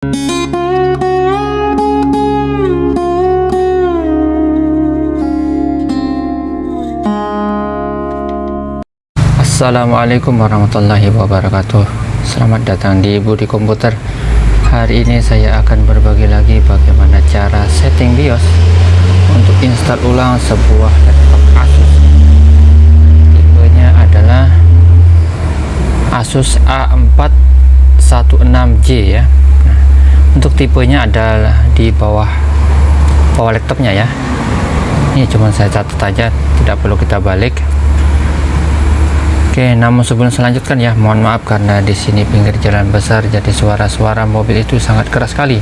Assalamualaikum warahmatullahi wabarakatuh. Selamat datang di Budi Komputer. Hari ini saya akan berbagi lagi bagaimana cara setting BIOS Untuk install ulang sebuah laptop Asus. Tipenya adalah Asus A416J ya Untuk tipenya adalah di bawah bawah laptopnya ya Ini cuma saya catat aja Tidak perlu kita balik Oke, namun sebelum selanjutkan ya, mohon maaf karena di sini pinggir jalan besar, jadi suara-suara mobil itu sangat keras sekali.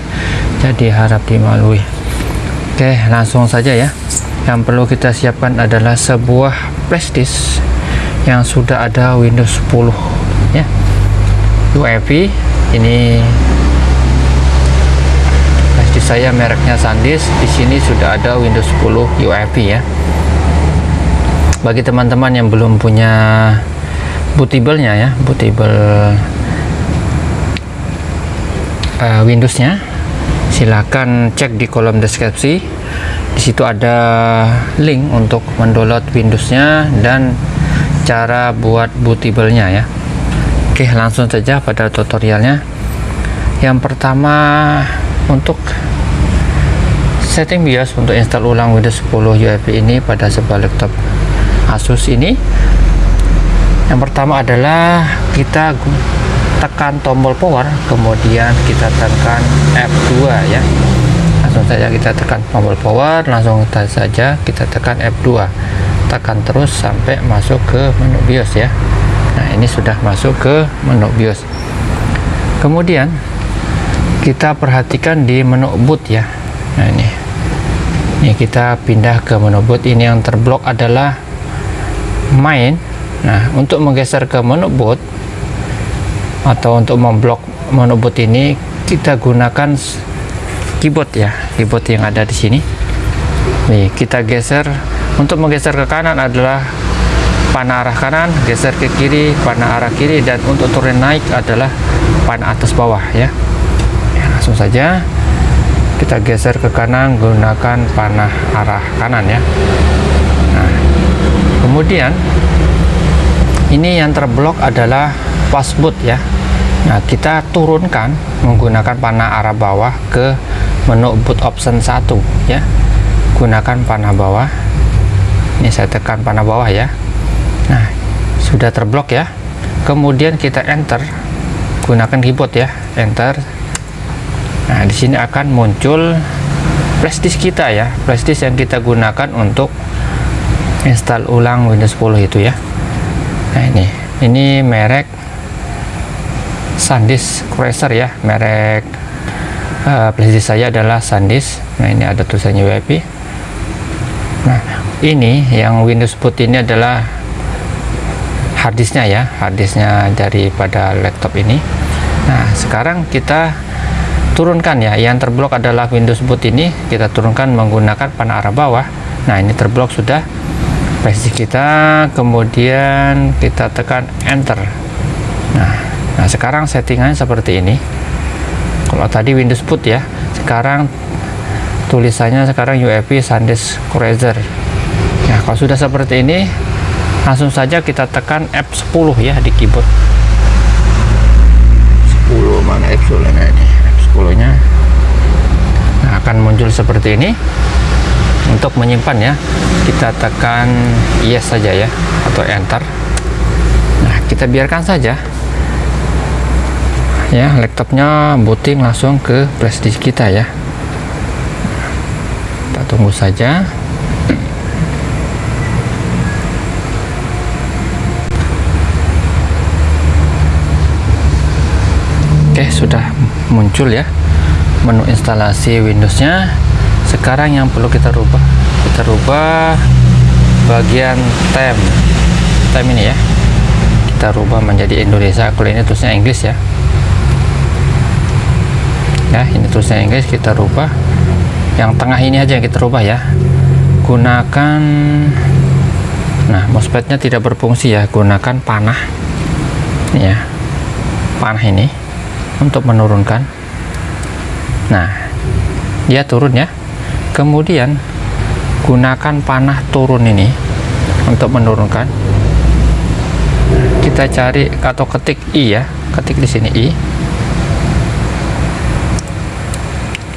Jadi harap dimaklumi. Oke, langsung saja ya. Yang perlu kita siapkan adalah sebuah flashdisk yang sudah ada Windows 10 ya. UEFI ini saya mereknya SanDisk. Di sini sudah ada Windows 10 UEFI ya. Bagi teman-teman yang belum punya bootable-nya ya, bootable uh, Windows-nya. Silakan cek di kolom deskripsi. Di situ ada link untuk mendownload Windows-nya dan cara buat bootable-nya ya. Oke, langsung saja pada tutorialnya. Yang pertama untuk setting BIOS untuk install ulang Windows 10 UEFI ini pada sebuah laptop Asus ini. Yang pertama adalah kita tekan tombol power kemudian kita tekan F2 ya. Langsung saja kita tekan tombol power langsung saja kita tekan F2 tekan terus sampai masuk ke menu BIOS ya. Nah ini sudah masuk ke menu BIOS. Kemudian kita perhatikan di menu boot ya. Nah ini ini kita pindah ke menu boot ini yang terblok adalah main Nah, untuk menggeser ke menu boot atau untuk memblok menu boot ini kita gunakan keyboard ya, keyboard yang ada di sini. Nih, kita geser untuk menggeser ke kanan adalah panah arah kanan, geser ke kiri panah arah kiri dan untuk turun naik adalah panah atas bawah ya. ya langsung saja kita geser ke kanan gunakan panah arah kanan ya. Nah, kemudian ini yang terblok adalah passboot ya. Nah kita turunkan menggunakan panah arah bawah ke menu boot option 1 ya. Gunakan panah bawah. Ini saya tekan panah bawah ya. Nah sudah terblok ya. Kemudian kita enter gunakan keyboard ya. Enter nah di sini akan muncul flashdisk kita ya. Flashdisk yang kita gunakan untuk install ulang Windows 10 itu ya. Nah ini. Ini merek SanDisk Cruiser ya. Merek uh, PlayStation saya adalah SanDisk. Nah ini ada tulisannya WP nah ini yang Windows boot ini adalah harddisknya ya. Harddisknya daripada laptop ini. Nah sekarang kita turunkan ya. Yang terblok adalah Windows boot ini. Kita turunkan menggunakan panah arah bawah. Nah ini terblok sudah. Versi kita kemudian kita tekan enter. Nah nah sekarang settingannya seperti ini. Kalau tadi Windows boot ya. Sekarang tulisannya sekarang UEFI SanDisk Cruiser. Nah kalau sudah seperti ini langsung saja kita tekan F10 ya di keyboard. 10 mana F10 nya ini F10 nya nah akan muncul seperti ini. Untuk menyimpan ya kita tekan yes saja ya atau enter. Nah kita biarkan saja. Ya laptopnya booting langsung ke flashdisk kita ya. Kita tunggu saja. Oke sudah muncul ya. Menu instalasi Windowsnya. Sekarang yang perlu kita rubah kita rubah bagian tem tem ini ya. Kita rubah menjadi Indonesia kalau ini tulisnya Inggris ya. Ya ini tulisnya Inggris kita rubah. Yang tengah ini aja yang kita rubah ya. Gunakan nah mousepadnya tidak berfungsi ya. Gunakan panah. Ini ya panah ini untuk menurunkan. Nah dia turun ya. Kemudian gunakan panah turun ini untuk menurunkan. Kita cari atau ketik i ya. Ketik di sini i.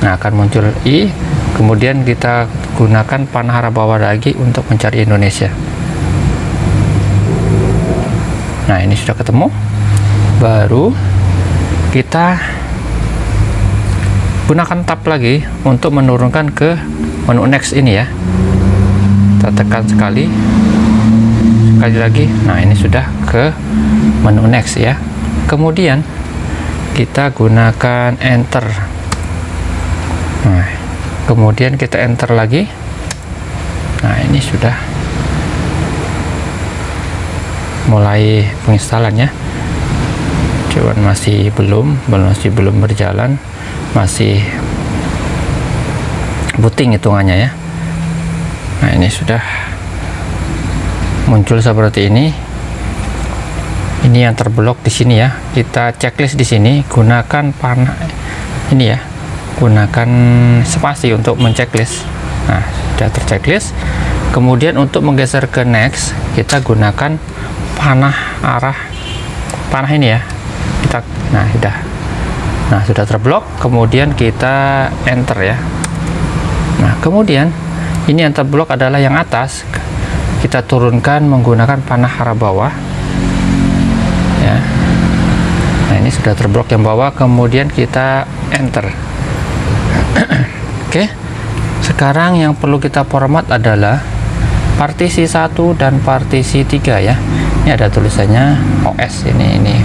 Nah akan muncul i. Kemudian kita gunakan panah arah bawah lagi untuk mencari Indonesia. Nah ini sudah ketemu. Baru kita gunakan tab lagi untuk menurunkan ke menu next ini ya. Kita tekan sekali. Sekali lagi. Nah ini sudah ke menu next ya. Kemudian kita gunakan enter. Nah kemudian kita enter lagi. Nah ini sudah mulai penginstalan ya cuman masih belum masih belum berjalan masih booting hitungannya ya. Nah ini sudah muncul seperti ini. Ini yang terblok di sini ya. Kita checklist di sini gunakan panah ini ya gunakan spasi untuk menceklis nah sudah terchecklist. Kemudian untuk menggeser ke next kita gunakan panah arah panah ini ya nah sudah. Nah sudah terblok kemudian kita enter ya. Nah kemudian ini yang terblok adalah yang atas. Kita turunkan menggunakan panah arah bawah. Ya. Nah ini sudah terblok yang bawah kemudian kita enter. Oke. Sekarang yang perlu kita format adalah partisi 1 dan partisi 3 ya. Ini ada tulisannya OS ini ini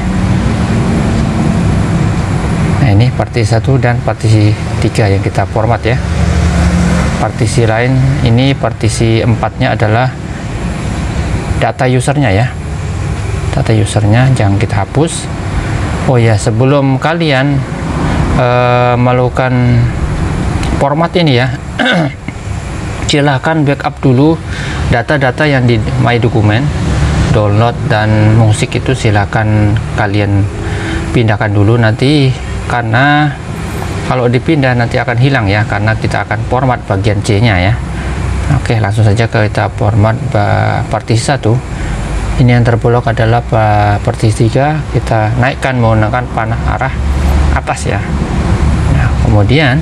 partisi satu dan partisi tiga yang kita format ya. Partisi lain ini partisi empatnya adalah data usernya ya. Data usernya jangan kita hapus. Oh ya sebelum kalian uh, melakukan format ini ya silahkan backup dulu data-data yang di my document download dan musik itu silahkan kalian pindahkan dulu nanti karena kalau dipindah nanti akan hilang ya karena kita akan format bagian C nya ya. Oke langsung saja kita format partisi satu ini yang terblok adalah partisi 3 kita naikkan menggunakan panah arah atas ya. Nah, kemudian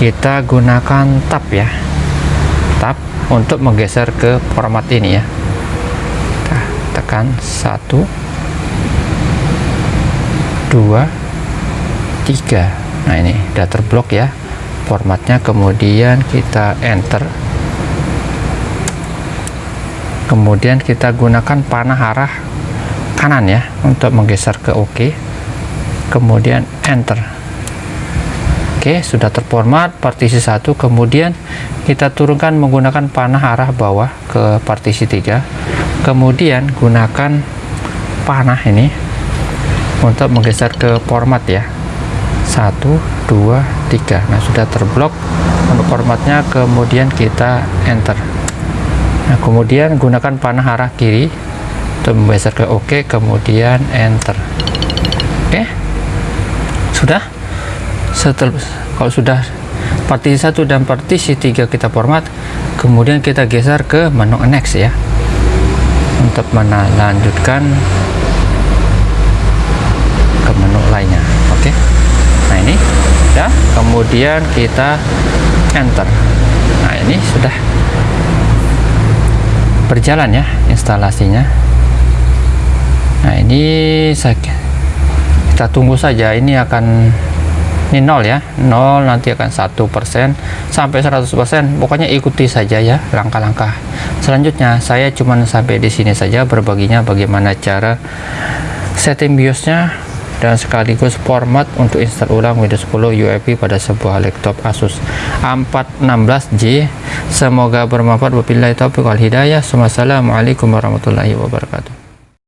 kita gunakan tab ya. Tab untuk menggeser ke format ini ya. Kita tekan satu dua tiga. Nah ini udah terblok ya. Formatnya kemudian kita enter. Kemudian kita gunakan panah arah kanan ya untuk menggeser ke OK. Kemudian enter. Oke sudah terformat partisi satu. Kemudian kita turunkan menggunakan panah arah bawah ke partisi 3 kemudian gunakan panah ini untuk menggeser ke format ya satu dua tiga. Nah sudah terblok untuk formatnya. Kemudian kita enter. Nah kemudian gunakan panah arah kiri. Untuk membeser ke OK kemudian enter. Oke? Okay. sudah? Setelah kalau sudah partisi satu dan partisi tiga kita format kemudian kita geser ke menu next ya. Untuk melanjutkan ke menu lainnya. Oke? okay ini. Ya kemudian kita enter. Nah ini sudah berjalan ya instalasinya. Nah ini saya kita tunggu saja. Ini akan ini nol ya. Nol nanti akan satu persen sampai 100% pokoknya ikuti saja ya langkah-langkah selanjutnya. Saya cuman sampai di sini saja berbaginya bagaimana cara setting biosnya dan sekaligus format untuk install ulang Windows 10 UEFI pada sebuah laptop Asus A416J semoga bermanfaat. Wabillahi taufiq wal hidayah. Wassalamualaikum warahmatullahi wabarakatuh